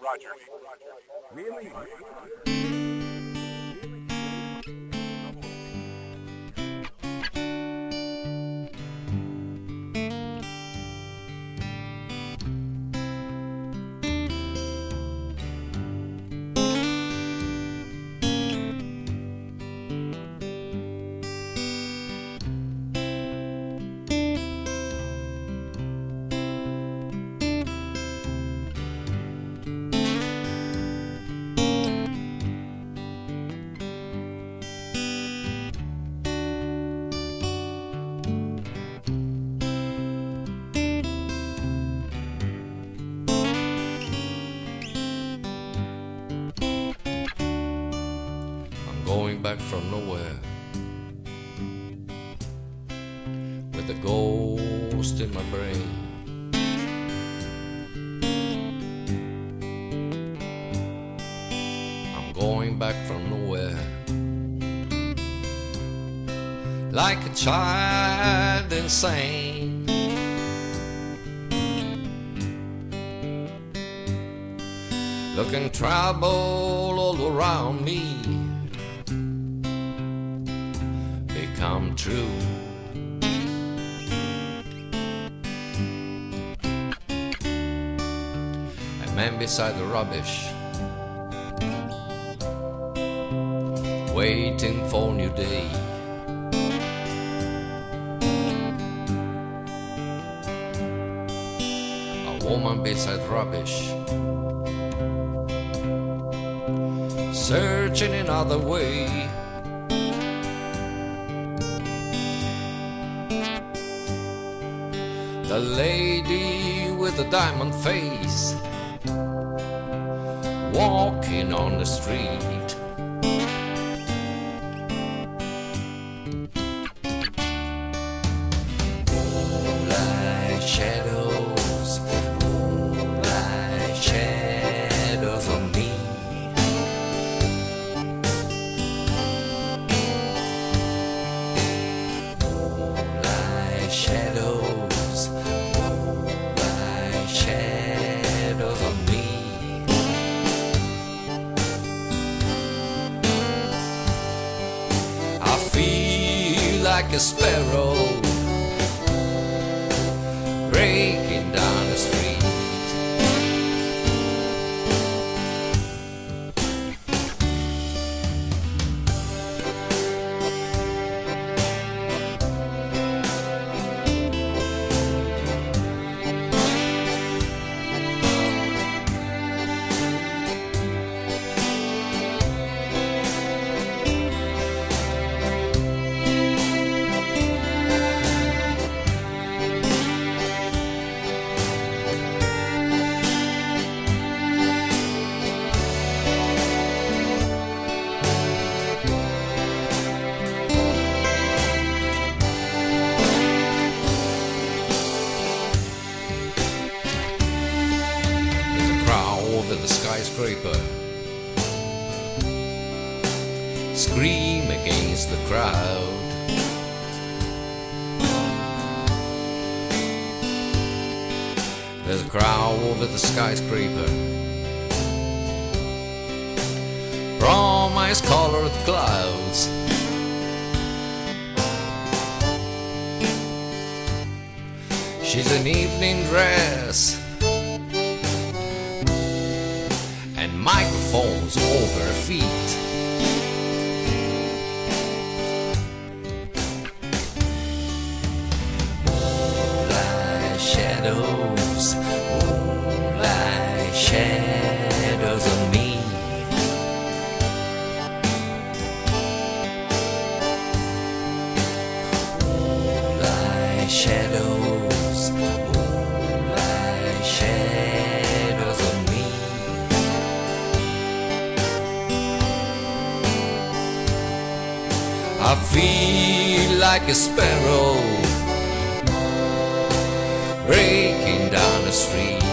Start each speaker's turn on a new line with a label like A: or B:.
A: Roger.
B: Really?
C: From nowhere with a ghost in my brain. I'm going back from nowhere like a child insane. Looking trouble all around me become true. A man beside the rubbish, waiting for new day. A woman beside rubbish, searching another way. The lady with the diamond face walking on the street. Like a sparrow Scream against the crowd. There's a crowd over the skyscraper. Promise colored clouds. She's in evening dress and microphones over her feet. Shadows on me. Moonlight shadows, moonlight shadows on me. I feel like a sparrow breaking down the street.